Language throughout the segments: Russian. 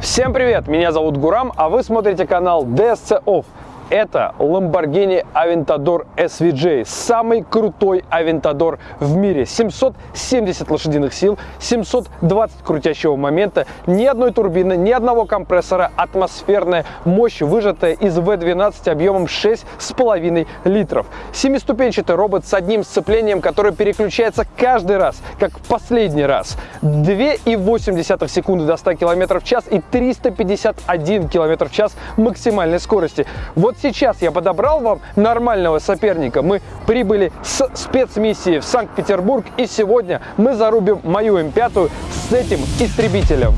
Всем привет! Меня зовут Гурам, а вы смотрите канал DSC Off. Это Lamborghini Aventador SVJ, самый крутой Aventador в мире. 770 лошадиных сил, 720 крутящего момента, ни одной турбины, ни одного компрессора, атмосферная мощь, выжатая из V12 объемом 6,5 литров. Семиступенчатый робот с одним сцеплением, которое переключается каждый раз, как в последний раз. 2,8 секунды до 100 км в час и 351 км в час максимальной скорости. Вот сейчас я подобрал вам нормального соперника. Мы прибыли с спецмиссии в Санкт-Петербург, и сегодня мы зарубим мою М5 с этим истребителем.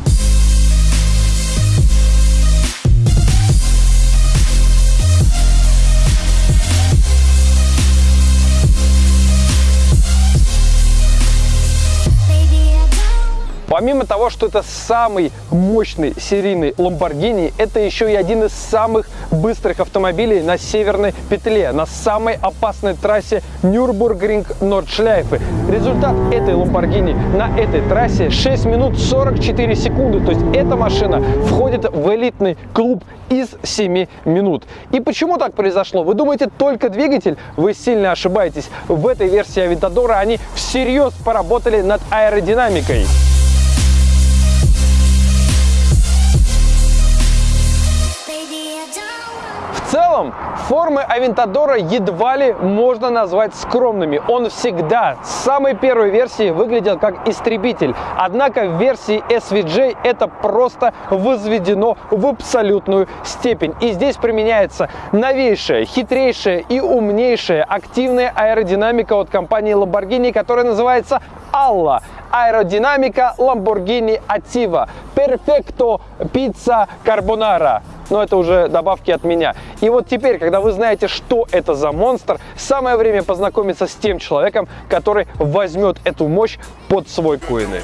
Помимо того, что это самый мощный серийный Lamborghini, это еще и один из самых быстрых автомобилей на северной петле, на самой опасной трассе Нюрбургринг-Нордшляйфы. Результат этой Lamborghini на этой трассе 6 минут 44 секунды. То есть эта машина входит в элитный клуб из 7 минут. И почему так произошло? Вы думаете, только двигатель? Вы сильно ошибаетесь. В этой версии Авентадора они всерьез поработали над аэродинамикой. Целом, формы Авентадора едва ли можно назвать скромными. Он всегда с самой первой версии выглядел как истребитель. Однако в версии SVJ это просто возведено в абсолютную степень. И здесь применяется новейшая, хитрейшая и умнейшая активная аэродинамика от компании Lamborghini, которая называется Алла. Аэродинамика Lamborghini Attiva. Perfecto Pizza Carbonara но это уже добавки от меня. И вот теперь, когда вы знаете, что это за монстр, самое время познакомиться с тем человеком, который возьмет эту мощь под свой коины.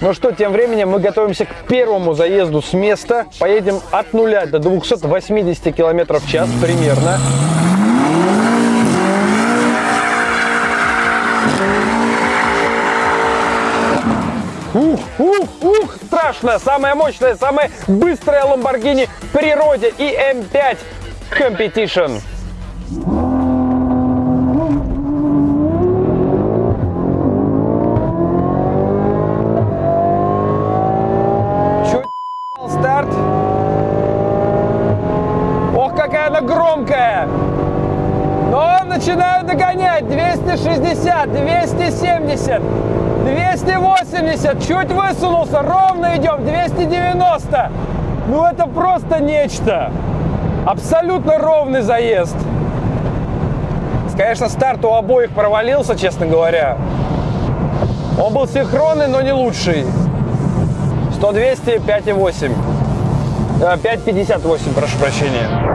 Ну что, тем временем мы готовимся к первому заезду с места. Поедем от нуля до 280 км в час примерно. Ух, ух, ух, страшно! Самая мощная, самая быстрая Lamborghini в природе и M5 Competition. Старт? Ох, какая она громкая! Но начинаю догонять. 260, 270. 280, чуть высунулся, ровно идем, 290. Ну это просто нечто. Абсолютно ровный заезд. Конечно, старт у обоих провалился, честно говоря. Он был синхронный, но не лучший. 100 200 5,8. 5,58, прошу прощения.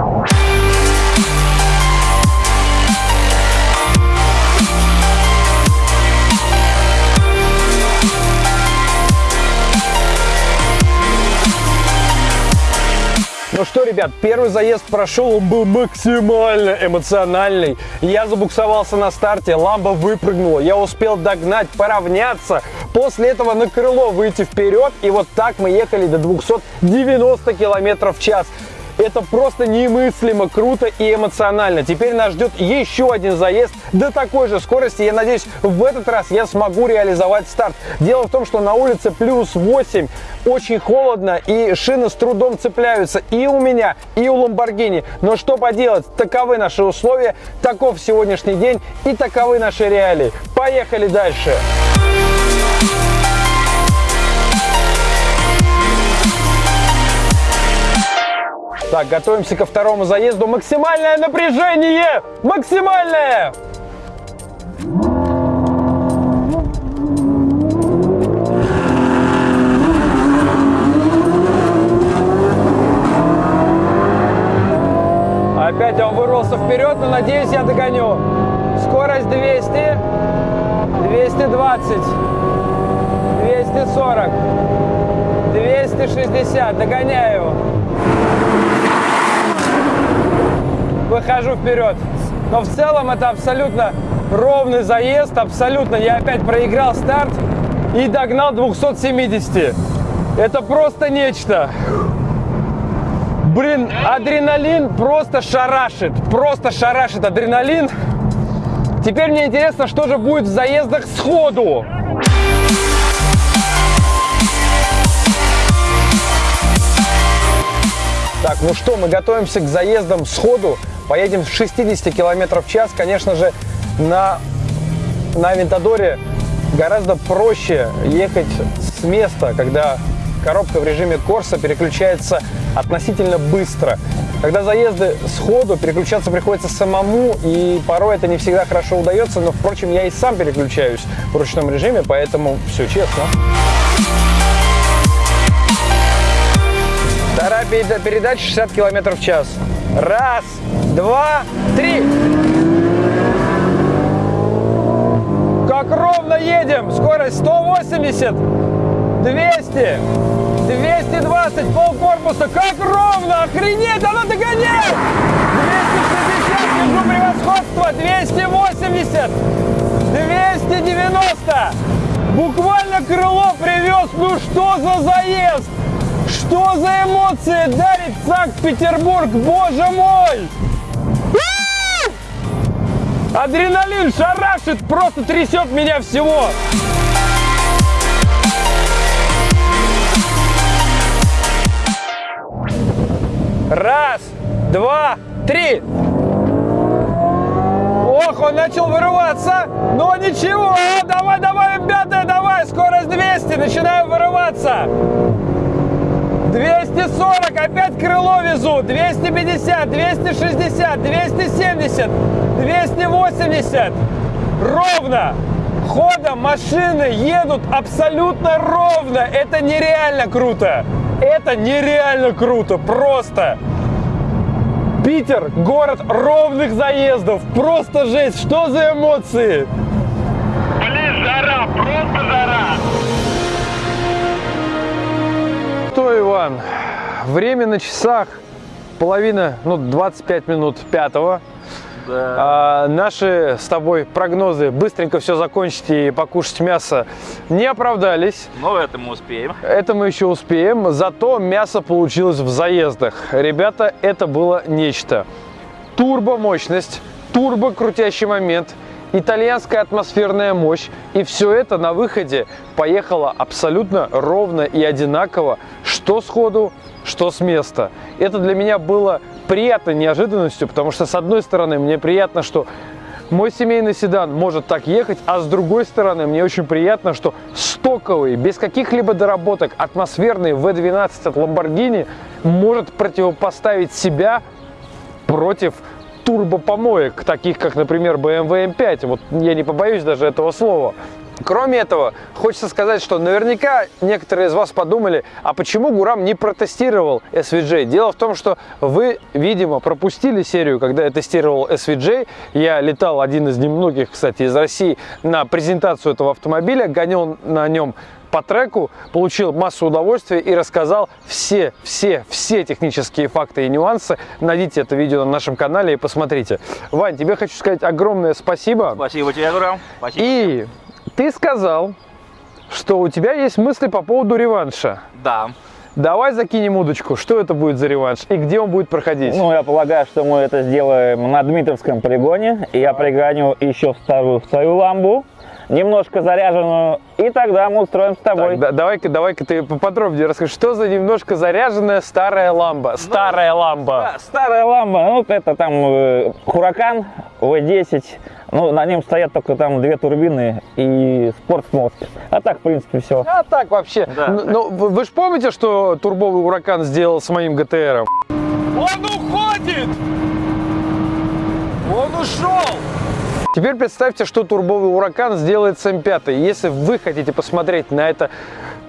Ну что, ребят, первый заезд прошел, он был максимально эмоциональный. Я забуксовался на старте, ламба выпрыгнула, я успел догнать, поравняться, после этого на крыло выйти вперед, и вот так мы ехали до 290 километров в час. Это просто немыслимо круто и эмоционально. Теперь нас ждет еще один заезд до такой же скорости. Я надеюсь, в этот раз я смогу реализовать старт. Дело в том, что на улице плюс 8, очень холодно и шины с трудом цепляются и у меня, и у Ламборгини. Но что поделать, таковы наши условия, таков сегодняшний день и таковы наши реалии. Поехали дальше! Дальше! Так, готовимся ко второму заезду. Максимальное напряжение! Максимальное! Опять он вырвался вперед, но надеюсь, я догоню. Скорость 200, 220, 240, 260. Догоняю. Выхожу вперед. Но в целом это абсолютно ровный заезд, абсолютно. Я опять проиграл старт и догнал 270. Это просто нечто. Блин, адреналин просто шарашит, просто шарашит адреналин. Теперь мне интересно, что же будет в заездах сходу. Так, ну что, мы готовимся к заездам сходу. Поедем в 60 км в час. Конечно же, на, на Авентадоре гораздо проще ехать с места, когда коробка в режиме Корса переключается относительно быстро. Когда заезды сходу, переключаться приходится самому, и порой это не всегда хорошо удается, но, впрочем, я и сам переключаюсь в ручном режиме, поэтому все честно. Вторая передача 60 км в час. Раз, два, три. Как ровно едем. Скорость 180, 200, 220, пол корпуса. Как ровно. Охренеть, оно догоняет. 260, держу превосходство. 280, 290. Буквально крыло привез. Ну что за заезд? Что за эмоции дарит Санкт-Петербург, боже мой! Адреналин шарашит, просто трясет меня всего. Раз, два, три. Ох, он начал вырываться. Но ничего, давай, давай, ребята, давай, скорость 200, начинаю вырываться. 240, опять крыло везу, 250, 260, 270, 280. Ровно. Ходом машины едут абсолютно ровно. Это нереально круто. Это нереально круто. Просто. Питер – город ровных заездов. Просто жесть. Что за эмоции? Блин, жара, просто жара. Что, Иван, время на часах половина, ну, 25 минут пятого. Да. А, наши с тобой прогнозы быстренько все закончить и покушать мясо не оправдались. Но это мы успеем. Это мы еще успеем. Зато мясо получилось в заездах. Ребята, это было нечто. Турбо мощность, турбо крутящий момент – итальянская атмосферная мощь. И все это на выходе поехало абсолютно ровно и одинаково, что сходу, что с места. Это для меня было приятной неожиданностью, потому что, с одной стороны, мне приятно, что мой семейный седан может так ехать, а с другой стороны, мне очень приятно, что стоковый, без каких-либо доработок, атмосферный V12 от Lamborghini может противопоставить себя против турбопомоек, таких как, например, BMW M5. Вот я не побоюсь даже этого слова. Кроме этого, хочется сказать, что наверняка некоторые из вас подумали, а почему Гурам не протестировал SVJ? Дело в том, что вы, видимо, пропустили серию, когда я тестировал SVJ. Я летал один из немногих, кстати, из России на презентацию этого автомобиля, гонял на нем по треку, получил массу удовольствия и рассказал все, все, все технические факты и нюансы. Найдите это видео на нашем канале и посмотрите. Вань, тебе хочу сказать огромное спасибо. Спасибо тебе, Гурам. Спасибо. И ты сказал, что у тебя есть мысли по поводу реванша. Да. Давай закинем удочку. Что это будет за реванш и где он будет проходить? Ну, я полагаю, что мы это сделаем на Дмитровском полигоне. И я пригоню еще вторую, вторую ламбу немножко заряженную, и тогда мы устроим с тобой. Так, да, давай-ка, давай-ка ты поподробнее расскажи, что за немножко заряженная старая ламба? Ну, старая ламба. Да, старая ламба, ну, это там э, Хуракан V10, ну, на нем стоят только там две турбины и спортсмозг. А так, в принципе, все. А так вообще. Да. Ну, ну вы, вы же помните, что турбовый Уракан сделал с моим ГТРом? Он уходит! Он ушел! Теперь представьте, что турбовый Уракан сделает с М5. Если вы хотите посмотреть на это,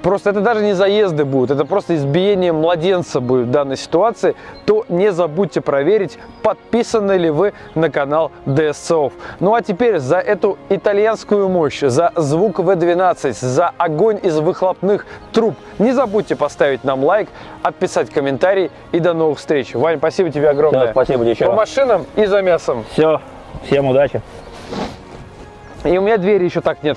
просто это даже не заезды будут, это просто избиение младенца будет в данной ситуации, то не забудьте проверить, подписаны ли вы на канал DSCOF. Ну а теперь за эту итальянскую мощь, за звук V12, за огонь из выхлопных труб, не забудьте поставить нам лайк, отписать комментарий и до новых встреч. Вань, спасибо тебе огромное. Все, спасибо тебе еще. По машинам и за мясом. Все. Всем удачи. И у меня двери еще так нет.